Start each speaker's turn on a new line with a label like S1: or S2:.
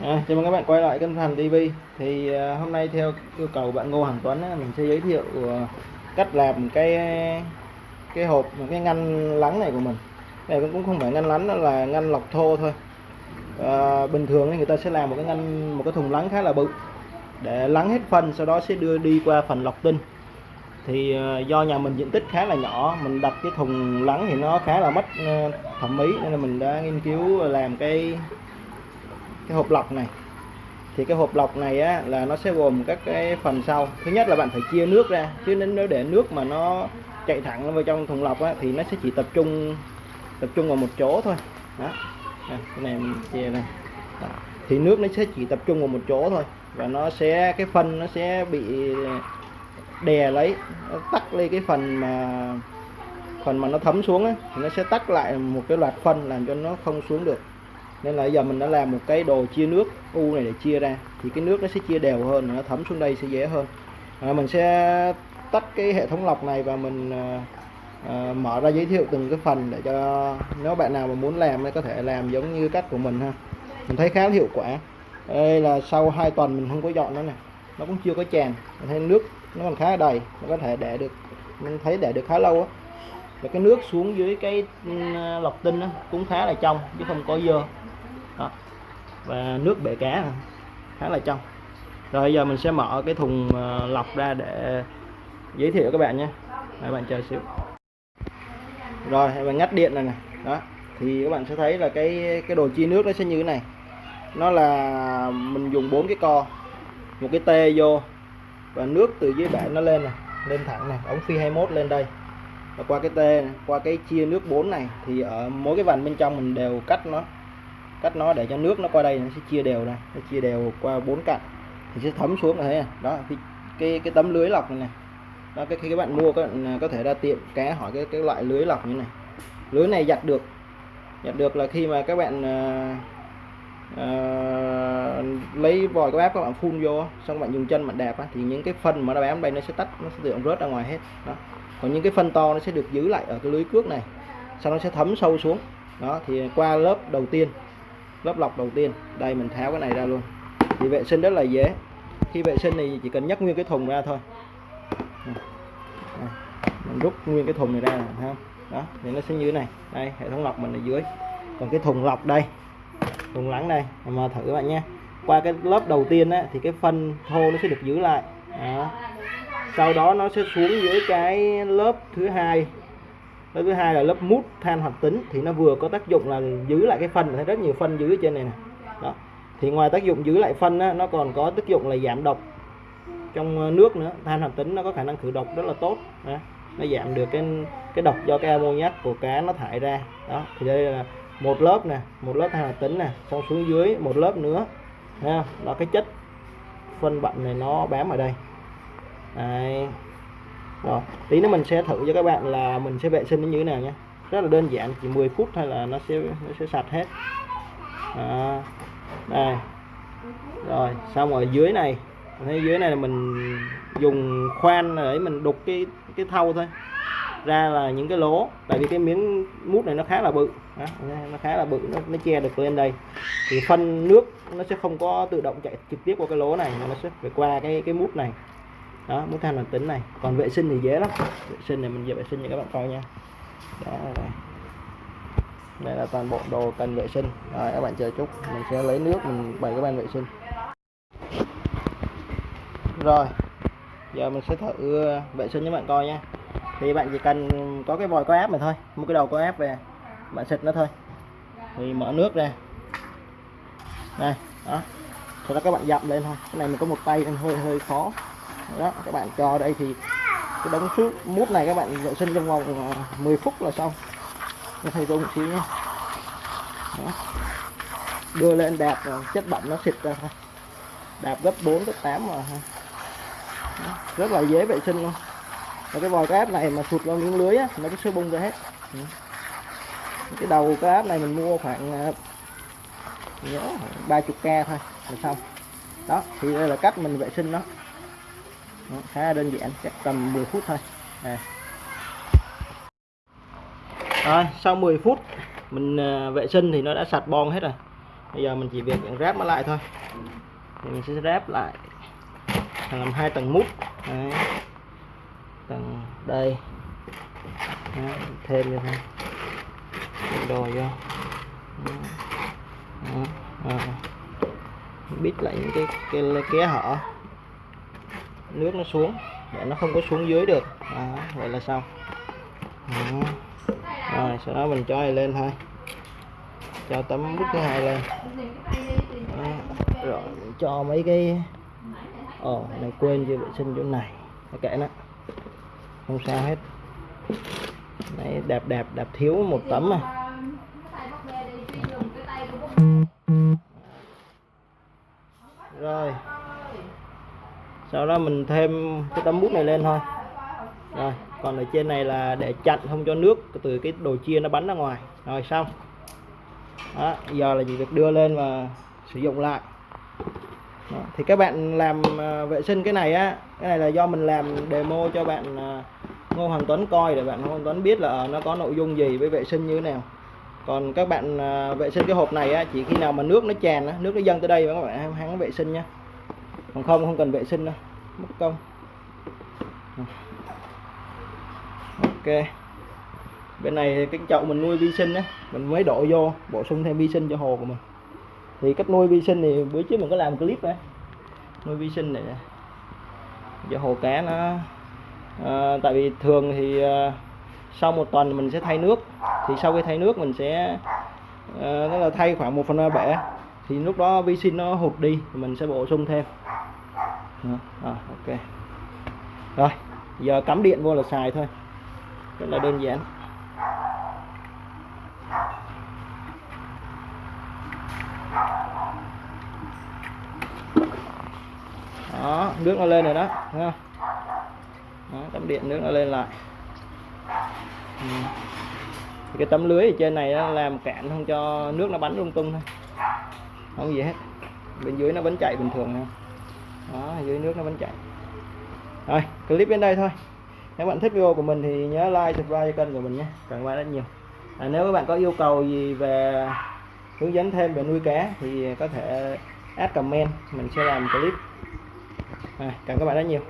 S1: À, chào mừng các bạn quay lại kênh Thành TV thì à, hôm nay theo yêu cầu bạn Ngô Hoàng Tuấn á, mình sẽ giới thiệu à, cách làm cái cái hộp cái ngăn lắng này của mình. Này cũng không phải ngăn lắng nó là ngăn lọc thô thôi. À, bình thường thì người ta sẽ làm một cái ngăn một cái thùng lắng khá là bự để lắng hết phân sau đó sẽ đưa đi qua phần lọc tinh. Thì à, do nhà mình diện tích khá là nhỏ mình đặt cái thùng lắng thì nó khá là mất à, thẩm mỹ nên là mình đã nghiên cứu làm cái cái hộp lọc này. Thì cái hộp lọc này á là nó sẽ gồm các cái phần sau. Thứ nhất là bạn phải chia nước ra chứ nếu để nước mà nó chạy thẳng vào trong thùng lọc á thì nó sẽ chỉ tập trung tập trung vào một chỗ thôi. Đó. À, cái này mình chia này đó. thì nước nó sẽ chỉ tập trung vào một chỗ thôi và nó sẽ cái phân nó sẽ bị đè lấy nó tắt lên cái phần mà phần mà nó thấm xuống á thì nó sẽ tắt lại một cái loạt phân làm cho nó không xuống được nên là giờ mình đã làm một cái đồ chia nước u này để chia ra. Thì cái nước nó sẽ chia đều hơn nó thấm xuống đây sẽ dễ hơn. À, mình sẽ tắt cái hệ thống lọc này và mình à, mở ra giới thiệu từng cái phần để cho nếu bạn nào mà muốn làm thì có thể làm giống như cách của mình ha. Mình thấy khá là hiệu quả. Đây là sau 2 tuần mình không có dọn nó nè. Nó cũng chưa có tràn mình thấy nước nó còn khá đầy. Nó có thể để được mình thấy để được khá lâu á. Và cái nước xuống dưới cái ừ, lọc tinh đó, cũng khá là trong chứ không có dơ đó. và nước bể cá khá là trong. Rồi giờ mình sẽ mở cái thùng ờ, lọc ra để giới thiệu các bạn nhé. Các bạn chờ xíu. Rồi và ngắt điện này nè. Đó. Thì các bạn sẽ thấy là cái cái đồ chia nước nó sẽ như thế này. Nó là mình dùng bốn cái co, một cái tê vô, và nước từ dưới bể nó lên này, lên thẳng này, ống phi 21 lên đây. Và qua cái tê qua cái chia nước 4 này, thì ở mỗi cái vành bên trong mình đều cắt nó cắt nó để cho nước nó qua đây nó sẽ chia đều ra nó chia đều qua bốn cạnh thì sẽ thấm xuống là thấy đó cái cái, cái tấm lưới lọc này, này đó cái khi các bạn mua các bạn có thể ra tiệm cá hỏi cái cái loại lưới lọc như này. Lưới này giặt được giặt được là khi mà các bạn à, à, lấy vòi các bác các bạn phun vô xong bạn dùng chân bạn đạp á, thì những cái phân mà nó bám đây nó sẽ tắt nó sẽ tự động rớt ra ngoài hết. Đó. Còn những cái phân to nó sẽ được giữ lại ở cái lưới cước này sau nó sẽ thấm sâu xuống. Đó thì qua lớp đầu tiên lớp lọc đầu tiên. Đây mình tháo cái này ra luôn. Thì vệ sinh rất là dễ. Khi vệ sinh thì chỉ cần nhấc nguyên cái thùng ra thôi. Mình rút nguyên cái thùng này ra thấy không? Đó thì nó sẽ như thế này. Đây hệ thống lọc mình ở dưới. Còn cái thùng lọc đây thùng lắng đây mà thử các bạn nhé. Qua cái lớp đầu tiên á, thì cái phân thô nó sẽ được giữ lại. Đó. sau đó nó sẽ xuống dưới cái lớp thứ hai lớp thứ hai là lớp mút than hoạt tính thì nó vừa có tác dụng là giữ lại cái phân thấy rất nhiều phân dưới trên này nè. Đó. Thì ngoài tác dụng giữ lại phân á, nó còn có tác dụng là giảm độc trong ờ, nước nữa. Than hoạt tính nó có khả năng khử độc rất là tốt. Đó. nó giảm được cái cái độc do cái ammoniac của cá nó thải ra. Đó. Thì đây là một lớp nè một lớp than hoạt tính nè xong xuống dưới một lớp nữa. Ha đó cái chất phân bệnh này nó bám ở đây. Đấy rồi tí nữa mình sẽ thử cho các bạn là mình sẽ vệ sinh nó như thế nào nhé. Rất là đơn giản chỉ 10 phút thôi là nó sẽ nó sẽ sạch hết. À, đây. Rồi xong ở dưới này. Thấy dưới này là mình dùng khoan để mình đục cái cái thau thôi. Ra là những cái lỗ. Tại vì cái miếng mút này nó khá là bự. Đó, nó khá là bự nó, nó che được lên đây. Thì phân nước nó sẽ không có tự động chạy trực tiếp qua cái lỗ này mà nó sẽ phải qua cái cái mút này đó muốn than hoạt tính này. Còn vệ sinh thì dễ lắm. Vệ sinh này mình về vệ sinh cho các bạn coi nha. Đó, đây. đây là toàn bộ đồ cần vệ sinh. Rồi, các bạn chờ chút. Mình sẽ lấy nước, mình bày các bạn vệ sinh. Rồi, giờ mình sẽ thử vệ sinh cho bạn coi nha. Thì bạn chỉ cần có cái vòi, có áp này thôi. Một cái đầu có áp về, bạn xịt nó thôi. Thì mở nước ra. Đây, đó. Sau đó các bạn dặm lên thôi. Cái này mình có một tay nên hơi hơi khó đó các bạn cho đây thì cái đống nước mút này các bạn vệ sinh trong vòng 10 phút là xong. Cho thầy tôi một xíu nhé. Đó. đưa lên đạp ờ, chất bẩn nó xịt ra thôi. Đạp gấp 4 gấp 8 mà đó. rất là dễ vệ sinh luôn. Và cái vòi cá này mà sụt vào miếng lưới á, nó cứ sôi bung ra hết. Cái đầu cá này mình mua khoảng ờ, nhớ ba chục k thôi là xong. Đó thì đây là cách mình vệ sinh nó khá đơn giản chắc tầm 10 phút thôi. À. rồi sau 10 phút mình à, vệ sinh thì nó đã sạch bon hết rồi. Bây giờ mình chỉ việc ráp nó lại thôi. Thì mình sẽ ráp lại làm hai tầng mút. Đấy. tầng đây. Đấy, thêm vô thôi. Đồ vô. Bít lại những cái cái ké hở nước nó xuống để nó không có xuống dưới được. Đó, vậy là xong. Đó. rồi sau đó mình cho này lên thôi. Cho tấm bút thứ hai lên. Đó. rồi mình cho mấy cái ồ này quên chưa vệ sinh chỗ này. Kệ nó. Không sao hết. Đấy đẹp đẹp đẹp thiếu một tấm à. Sau đó mình thêm cái tấm bút này lên thôi. Rồi còn ở trên này là để chặn không cho nước từ cái đồ chia nó bắn ra ngoài. Rồi xong. Đó, giờ là chỉ việc đưa lên và sử dụng lại. Đó. thì các bạn làm à, vệ sinh cái này á cái này là do mình làm demo cho bạn à, Ngô Hoàng Tuấn coi để bạn Ngô Hoàng Tuấn biết là ờ, nó có nội dung gì với vệ sinh như thế nào. Còn các bạn à, vệ sinh cái hộp này á chỉ khi nào mà nước nó tràn á nước nó dâng tới đây các bạn hắn vệ sinh nha còn không không cần vệ sinh đâu. Mất công. Ok. Bên này cái chậu mình nuôi vi sinh á mình mới đổ vô bổ sung thêm vi sinh cho hồ của mình. Thì cách nuôi vi sinh thì bữa trước mình có làm clip đấy. Nuôi vi sinh này. Cho hồ cá nó à, tại vì thường thì à, sau một tuần mình sẽ thay nước. Thì sau khi thay nước mình sẽ ờ, à, đó là thay khoảng một phần ba bể. Thì lúc đó vi sinh nó hụt đi thì mình sẽ bổ sung thêm à, ok. Rồi giờ cắm điện vô là xài thôi. Rất là đơn giản. Đó nước nó lên rồi đó thấy không? Đó, tấm điện nước nó lên lại. Ừ. cái tấm lưới ở trên này nó làm cản không cho nước nó bắn lung tung thôi. Không gì hết. Bên dưới nó vẫn chạy bình thường thôi đó dưới nước nó vẫn chạy rồi clip đến đây thôi. Nếu bạn thích video của mình thì nhớ like subscribe cho kênh của mình nhé. Cảm ơn bạn rất nhiều. À, nếu các bạn có yêu cầu gì về hướng dẫn thêm về nuôi cá thì có thể add comment mình sẽ làm clip. À, cảm ơn các bạn rất nhiều.